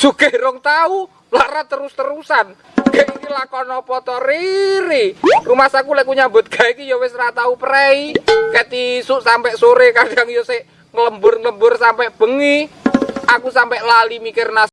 sugih rong tahu lara terus-terusan. Kayak ini lakon apa riri. Rumah saku lek nyambut gawe iki ya wis ra tau prei. Ket isuk sampai sore kadang yo sik ngelembur-ngelembur sampai bengi. Aku sampai lali mikir nas